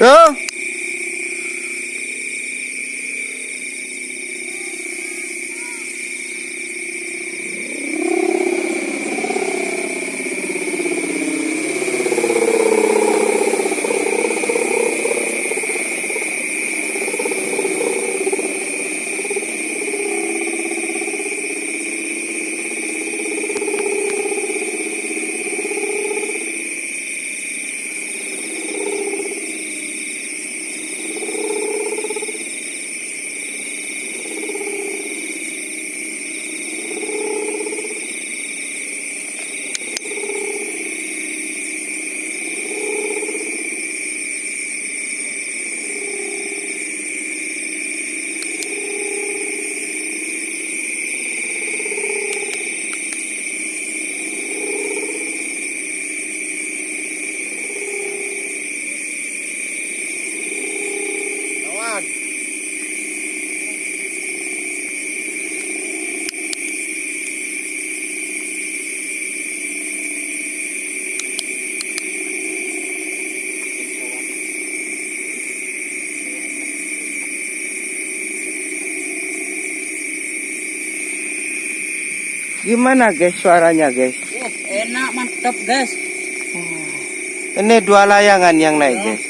Yeah. Gimana guys suaranya guys? Wah, enak mantap guys. Ini dua layangan yang naik guys.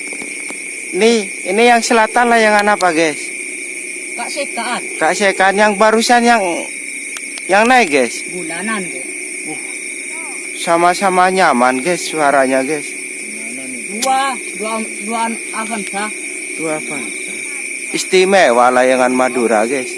Ini ini yang selatan layangan apa guys? Kak sekaan Kak Sekan yang barusan yang yang naik guys. bulanan guys. Sama-sama nyaman guys suaranya guys. Dua dua dua Avanza. Dua apa? Istimewa layangan Madura guys.